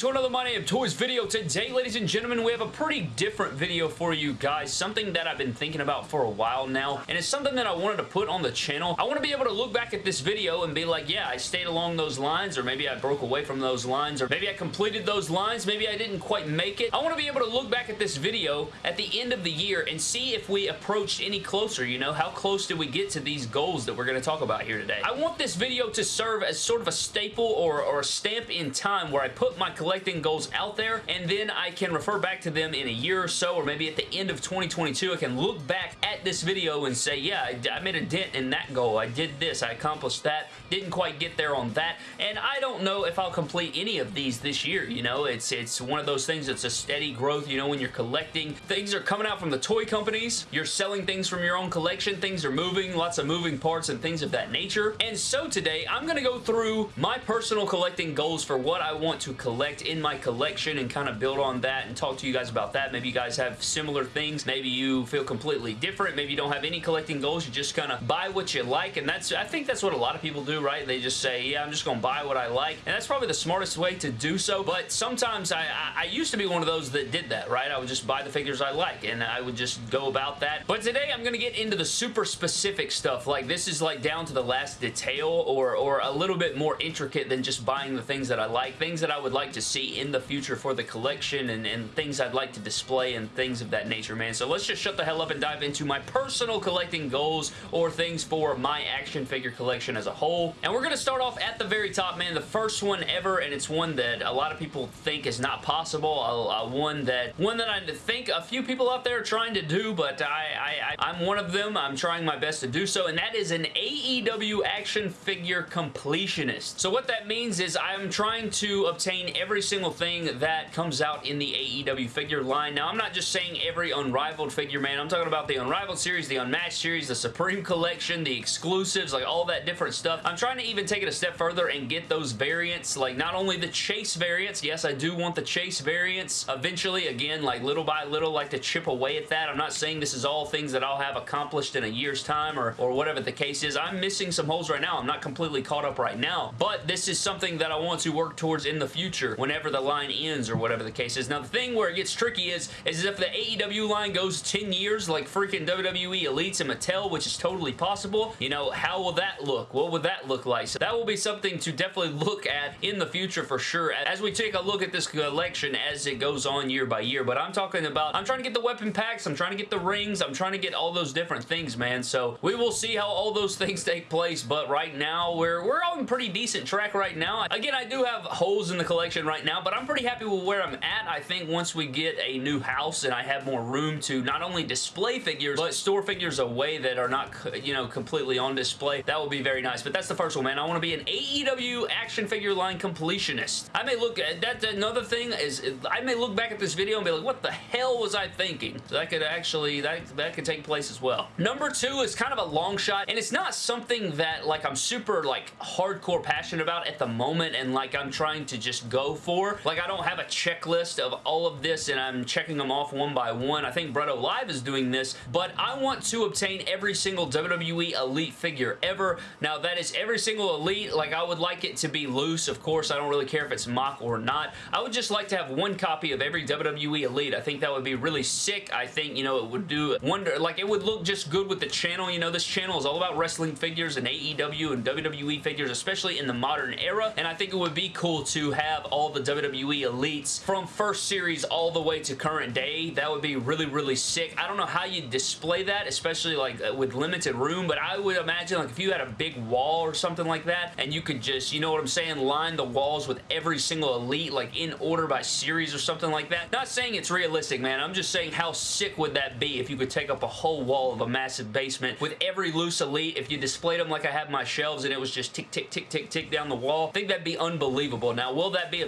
to another My Name Toys video. Today, ladies and gentlemen, we have a pretty different video for you guys. Something that I've been thinking about for a while now, and it's something that I wanted to put on the channel. I want to be able to look back at this video and be like, yeah, I stayed along those lines, or maybe I broke away from those lines, or maybe I completed those lines, maybe I didn't quite make it. I want to be able to look back at this video at the end of the year and see if we approached any closer, you know? How close did we get to these goals that we're going to talk about here today? I want this video to serve as sort of a staple or, or a stamp in time where I put my collecting goals out there and then I can refer back to them in a year or so or maybe at the end of 2022 I can look back at this video and say yeah I, made a dent in that goal. I did this. I accomplished that. Didn't quite get there on that. And I don't know if I'll complete any of these this year you know? It's it's one of those things that's a steady growth you know when you're collecting. Things are coming out from the toy companies. You're selling things from your own collection. Things are moving lots of moving parts and things of that nature. And so today I'm gonna go through my personal collecting goals for what I want to collect in my collection and kind of build on that and talk to you guys about that. Maybe you guys have similar things. Maybe you feel completely different. Maybe you don't have any collecting goals. You just kind of buy what you like and that's I think that's what a lot of people do, right? They just say, yeah, I'm just going to buy what I like and that's probably the smartest way to do so, but sometimes I, I, I used to be one of those that did that, right? I would just buy the figures I like and I would just go about that. But today I'm going to get into the super specific stuff. Like this is like down to the last detail or, or a little bit more intricate than just buying the things that I like. Things that I would like to see in the future for the collection and, and things I'd like to display and things of that nature, man. So let's just shut the hell up and dive into my personal collecting goals or things for my action figure collection as a whole. And we're going to start off at the very top, man. The first one ever, and it's one that a lot of people think is not possible. A, a one that one that I think a few people out there are trying to do, but I, I, I'm one of them. I'm trying my best to do so, and that is an AEW action figure completionist. So what that means is I'm trying to obtain every single thing that comes out in the AEW figure line. Now, I'm not just saying every Unrivaled figure, man. I'm talking about the Unrivaled series, the Unmatched series, the Supreme Collection, the exclusives, like all that different stuff. I'm trying to even take it a step further and get those variants, like not only the Chase variants. Yes, I do want the Chase variants eventually. Again, like little by little, like to chip away at that. I'm not saying this is all things that I'll have accomplished in a year's time or, or whatever the case is. I'm missing some holes right now. I'm not completely caught up right now, but this is something that I want to work towards in the future whenever the line ends or whatever the case is. Now, the thing where it gets tricky is, is if the AEW line goes 10 years like freaking WWE Elites and Mattel, which is totally possible, you know, how will that look? What would that look like? So that will be something to definitely look at in the future for sure as we take a look at this collection as it goes on year by year. But I'm talking about, I'm trying to get the weapon packs, I'm trying to get the rings, I'm trying to get all those different things, man. So we will see how all those things take place, but right now we're, we're on pretty decent track right now. Again, I do have holes in the collection right now, but I'm pretty happy with where I'm at. I think once we get a new house and I have more room to not only display figures, but store figures away that are not, you know, completely on display, that would be very nice. But that's the first one, man. I want to be an AEW action figure line completionist. I may look uh, at, that's another thing is, uh, I may look back at this video and be like, what the hell was I thinking? So that could actually, that, that could take place as well. Number two is kind of a long shot, and it's not something that, like, I'm super, like, hardcore passionate about at the moment, and, like, I'm trying to just go for. Like, I don't have a checklist of all of this, and I'm checking them off one by one. I think Bretto Live is doing this, but I want to obtain every single WWE Elite figure ever. Now, that is every single Elite. Like, I would like it to be loose, of course. I don't really care if it's mock or not. I would just like to have one copy of every WWE Elite. I think that would be really sick. I think, you know, it would do wonder, like, it would look just good with the channel. You know, this channel is all about wrestling figures and AEW and WWE figures, especially in the modern era, and I think it would be cool to have all the WWE Elites from first series all the way to current day. That would be really, really sick. I don't know how you display that, especially, like, uh, with limited room, but I would imagine, like, if you had a big wall or something like that, and you could just, you know what I'm saying, line the walls with every single Elite, like, in order by series or something like that. Not saying it's realistic, man. I'm just saying how sick would that be if you could take up a whole wall of a massive basement with every loose Elite, if you displayed them like I have my shelves and it was just tick, tick, tick, tick, tick down the wall, I think that'd be unbelievable. Now, will that be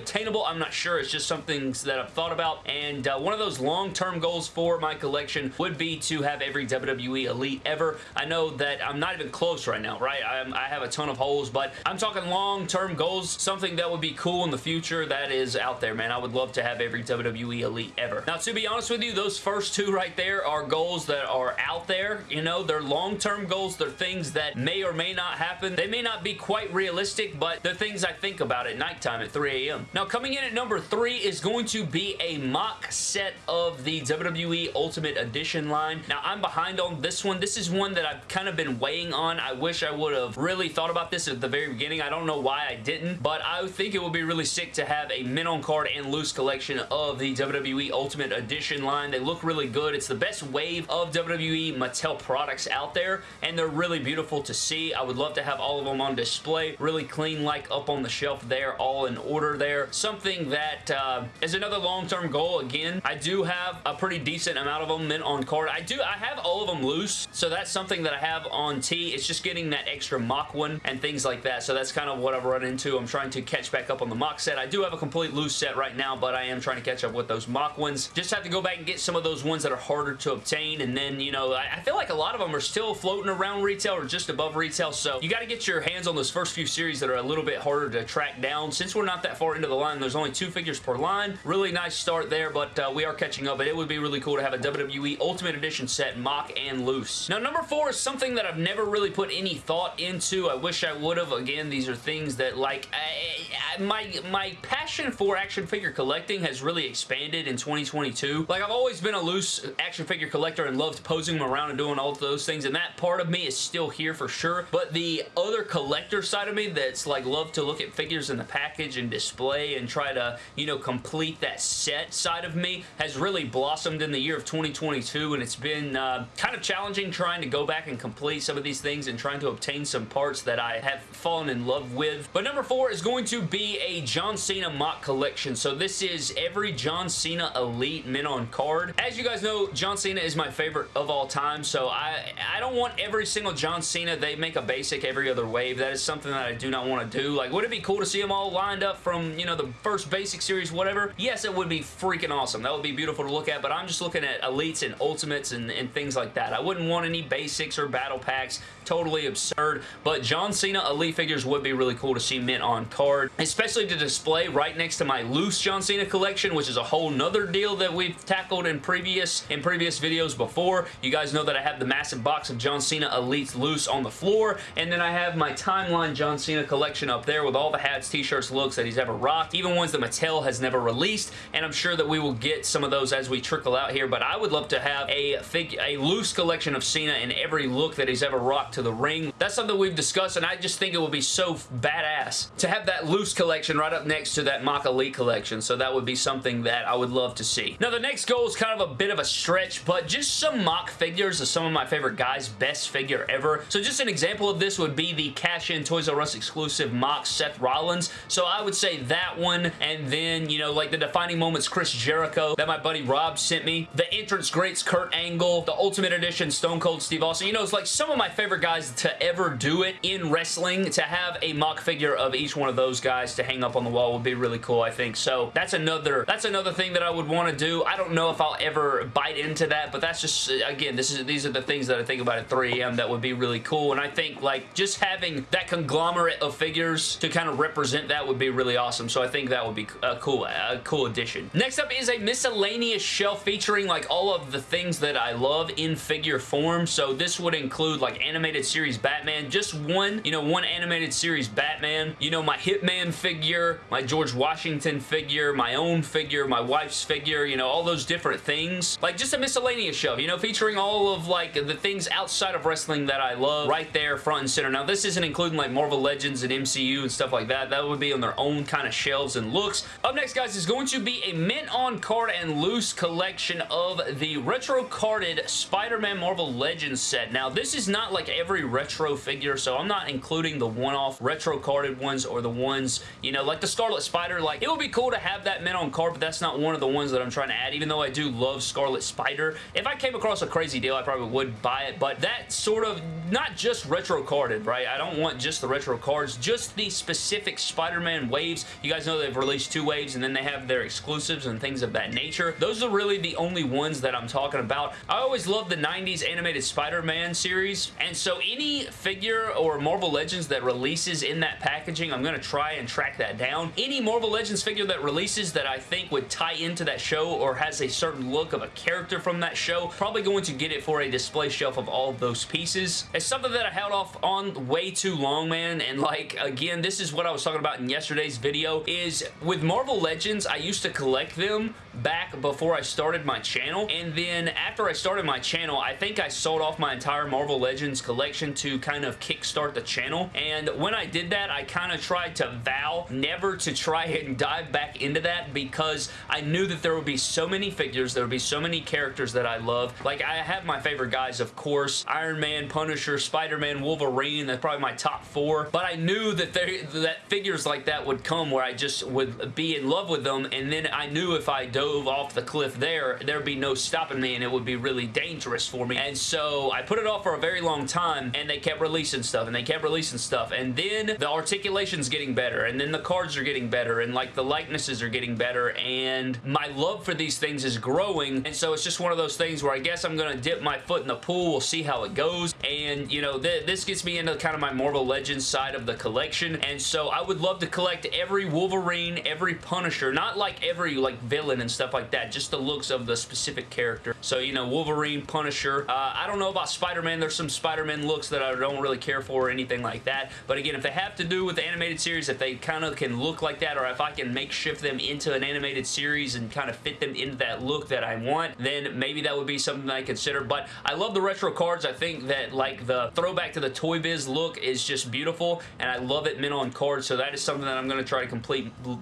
I'm not sure. It's just something that I've thought about, and uh, one of those long-term goals for my collection would be to have every WWE Elite ever. I know that I'm not even close right now, right? I'm, I have a ton of holes, but I'm talking long-term goals, something that would be cool in the future that is out there, man. I would love to have every WWE Elite ever. Now, to be honest with you, those first two right there are goals that are out there. You know, they're long-term goals. They're things that may or may not happen. They may not be quite realistic, but they're things I think about at nighttime at 3 a.m. Now, Now, coming in at number three is going to be a mock set of the WWE Ultimate Edition line. Now, I'm behind on this one. This is one that I've kind of been weighing on. I wish I would have really thought about this at the very beginning. I don't know why I didn't, but I think it would be really sick to have a mint on card and loose collection of the WWE Ultimate Edition line. They look really good. It's the best wave of WWE Mattel products out there, and they're really beautiful to see. I would love to have all of them on display. Really clean, like up on the shelf there, all in order there. Something that uh, is another long-term goal. Again, I do have a pretty decent amount of them mint on card. I do, I have all of them loose, so that's something that I have on T. It's just getting that extra mock one and things like that, so that's kind of what I've run into. I'm trying to catch back up on the mock set. I do have a complete loose set right now, but I am trying to catch up with those mock ones. Just have to go back and get some of those ones that are harder to obtain, and then, you know, I, I feel like a lot of them are still floating around retail or just above retail, so you got to get your hands on those first few series that are a little bit harder to track down. Since we're not that far into the line, there's only two figures per line. Really nice start there, but uh, we are catching up, but it would be really cool to have a WWE Ultimate Edition set, mock and loose. Now, number four is something that I've never really put any thought into. I wish I would have. Again, these are things that, like, I, I, my, my passion for action figure collecting has really expanded in 2022. Like, I've always been a loose action figure collector and loved posing them around and doing all those things, and that part of me is still here for sure, but the other collector side of me that's, like, love to look at figures in the package and display and try to, you know, complete that set side of me has really blossomed in the year of 2022, and it's been uh, kind of challenging trying to go back and complete some of these things and trying to obtain some parts that I have fallen in love with. But number four is going to be a John Cena mock collection. So this is every John Cena Elite mint on card. As you guys know, John Cena is my favorite of all time, so I, I don't want every single John Cena. They make a basic every other wave. That is something that I do not want to do. Like, would it be cool to see them all lined up from, you know, the first basic series, whatever? Yes, it would be freaking awesome. That would be beautiful to look at, but I'm just looking at Elites and Ultimates and, and things like that. I wouldn't want any basics or battle packs. Totally absurd, but John Cena Elite figures would be really cool to see mint on card, especially to display right next to my loose John Cena collection, which is a whole nother deal that we've tackled in previous in previous videos before. You guys know that I have the massive box of John Cena Elites loose on the floor, and then I have my timeline John Cena collection up there with all the hats, t-shirts, looks that he's ever rocked, even ones that Mattel has never released, and I'm sure that we will get some of those as we trickle out here, but I would love to have a, fig a loose collection of Cena in every look that he's ever rocked to the ring. That's something we've discussed, and I just think it would be so badass to have that loose collection right up next to that Mock Elite collection, so that would be something that I would love to see. Now, the next goal is kind of a bit of a stretch, but just some mock figures of some of my favorite guys' best figure ever. So just an example of this would be the cash-in Toys R Us exclusive mock Seth Rollins. So I would say that one, and then, you know, like the defining moments Chris Jericho that my buddy Rob sent me. The entrance greats Kurt Angle, the Ultimate Edition Stone Cold Steve Austin. You know, it's like some of my favorite guys to ever do it in wrestling. To have a mock figure of each one of those guys to hang up on the wall would be really cool, I think. So that's another that's another thing that I would want to do. I don't know if I'll ever bite into that, but that's just, again, this is these are the things that I think about at 3am that would be really cool. And I think, like, just having that conglomerate of figures to kind of represent that would be really awesome. So I think that would be a cool, a cool addition. Next up is a miscellaneous shelf featuring, like, all of the things that I love in figure form. So this would include, like, animated series Batman. Just one, you know, one animated series Batman. You know, my Hitman figure, my George Washington figure, my own figure, my wife's figure, you know, all those different things. Like, just a miscellaneous shelf, you know, featuring all of, like, the things outside of wrestling that I love right there front and center. Now, this isn't including, like, Marvel Legends and MCU and stuff like that. That would be on their own kind of shelves and looks. Up next, guys, is going to be a mint on card and loose collection of the retro carded Spider-Man Marvel Legends set. Now, this is not like every retro figure, so I'm not including the one-off retro carded ones or the ones, you know, like the Scarlet Spider. Like, it would be cool to have that mint on card, but that's not one of the ones that I'm trying to add, even though I do love Scarlet Spider. If I came across a crazy deal, I probably would buy it, but that sort of, not just retro carded, right? I don't want just the retro cards, just the specific Spider-Man waves. You guys know they've released two waves, and then they have their exclusives and things of that nature. Those are really the only ones that I'm talking about. I always loved the 90s animated Spider-Man series, and so any figure or Marvel Legends that releases in that packaging, I'm going to try and track that down. Any Marvel Legends figure that releases that I think would tie into that show or has a certain look of a character from that show, probably going to get it for a display shelf of all those pieces. It's something that I held off on way too long, man, and like, again, this is what I was talking about in yesterday's video, is with Marvel Legends, I used to collect them back before I started my channel, and then after I started my channel, I think I sold off my entire Marvel Legends collection to kind of kickstart the channel, and when I did that, I kind of tried to vow never to try and dive back into that because I knew that there would be so many figures, there would be so many characters that I love. Like, I have my favorite guys, of course, Iron Man, Punisher, Spider-Man, Wolverine, that's probably my top four, but I knew that there, that figures like that would come where I just would be in love with them, and then I knew if I dove off the cliff there, there'd be no stopping me, and it would be really dangerous for me, and so I put it off for a very long time, and they kept releasing stuff, and they kept releasing stuff, and then the articulation's getting better, and then the cards are getting better, and like the likenesses are getting better, and my love for these things is growing, and so it's just one of those things where I guess I'm to dip my foot in the pool, we'll see how it goes, and you know, th this gets me into kind of my Marvel Legends side of the collection, and so I would love to collect every Wolverine, every Punisher, not like every like villain and stuff like that, just the looks of the specific character. So, you know, Wolverine, Punisher. Uh, I don't know about Spider-Man. There's some Spider-Man looks that I don't really care for or anything like that. But again, if they have to do with the animated series, if they kind of can look like that or if I can makeshift them into an animated series and kind of fit them into that look that I want, then maybe that would be something I consider. But I love the retro cards. I think that like the throwback to the Toy Biz look is just beautiful and I love it mint on cards. So that is something that I'm going to try to complete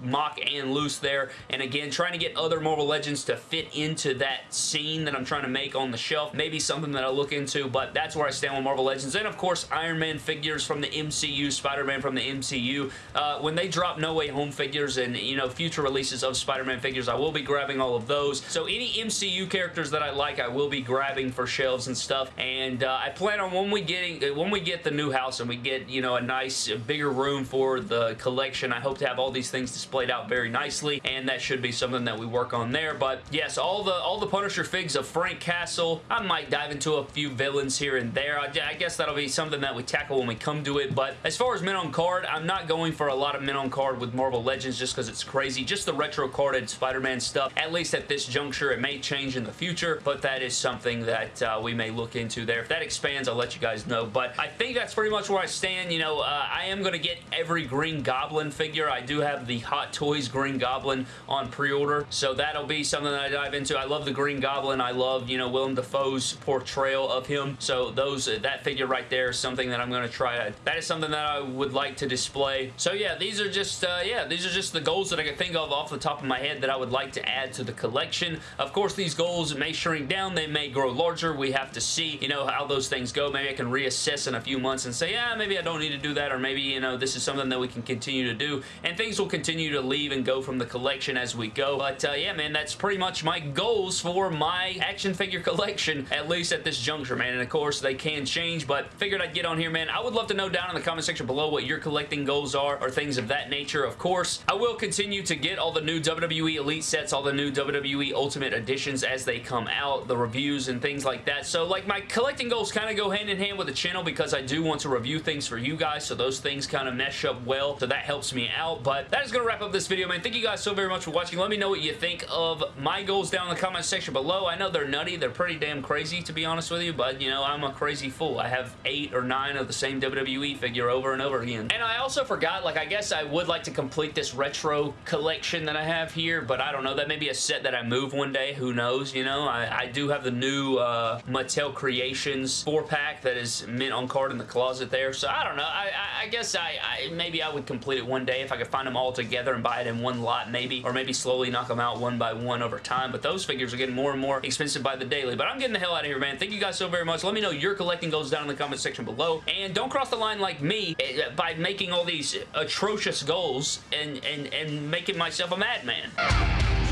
mock and loose there. And again, trying to get other Marvel Legends to fit into that scene that I'm trying to make on the shelf. Maybe something that I'll look into, but that's where I stand with Marvel Legends. And of course, Iron Man figures from the MCU, Spider-Man from the MCU. Uh, when they drop No Way Home figures and, you know, future releases of Spider-Man figures, I will be grabbing all of those. So any MCU characters that I like, I will be grabbing for shelves and stuff. And uh, I plan on when we getting when we get the new house and we get, you know, a nice bigger room for the collection, I hope to have all these things displayed out very nicely. And that should be something that we work on there. But yes, all the all the Punisher figs of Frank Castle. I might dive into a few villains here and there. I, I guess that'll be something that we tackle when we come to it. But as far as men on card, I'm not going for a lot of men on card with Marvel Legends just because it's crazy. Just the retro carded Spider-Man stuff, at least at this juncture. It may change in the future, but that is something that uh, we may look into there. If that expands, I'll let you guys know. But I think that's pretty much where I stand. You know, uh, I am going to get every Green Goblin figure. I do have the Hot Toys Green Goblin on pre-order, so that'll be something that I dive into. I love the Green Goblin. I love, you know, Willem Dafoe's portrayal of him. So those that figure right there is something that I'm going to try that is something that I would like to display. So yeah, these are just, uh, yeah, these are just the goals that I can think of off the top of my head that I would like to add to the collection. Of course, these goals may shrink down. They may grow larger. We have to see, you know, how those things go. Maybe I can reassess in a few months and say, yeah, maybe I don't need to do that or maybe, you know, this is something that we can continue to do and things will continue to leave and go from the collection as we go. But uh, yeah, man, that's pretty much my goals for my action figure collection, at least at this juncture, man. And of course, they can change, but figured I'd get on here, man. I would love to know down in the comment section below what your collecting goals are or things of that nature, of course. I will continue to get all the new WWE Elite sets, all the new WWE Ultimate Editions as they come out, the reviews and things like that. So, like, my collecting goals kind of go hand in hand with the channel because I do want to review things for you guys, so those things kind of mesh up well, so that helps me out. But that is going to wrap up this video, man. Thank you guys so very much for watching. Let me know what you think of my goals down in the comment section below. I know they're nutty. They're pretty damn crazy, to be honest with you, but, you know, I'm a crazy fool. I have eight or nine of the same WWE figure over and over again. And I also forgot, like, I guess I would like to complete this retro collection that I have here, but I don't know. That may be a set that I move one day. Who knows, you know? I, I do have the new uh, Mattel Creations 4-pack that is mint on card in the closet there, so I don't know. I, I, I guess I, I maybe I would complete it one day if I could find them all together and buy it in one lot, maybe, or maybe slowly knock them out one by one over time, but those figures are getting more and more expensive by the daily, but I'm getting the hell out of here, man. Thank you guys so very much. Let me know your collecting goes down in the comment section below, and don't cross the line like me eh, by making all these atrocious goals and, and, and making myself a madman.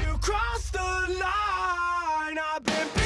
You the line,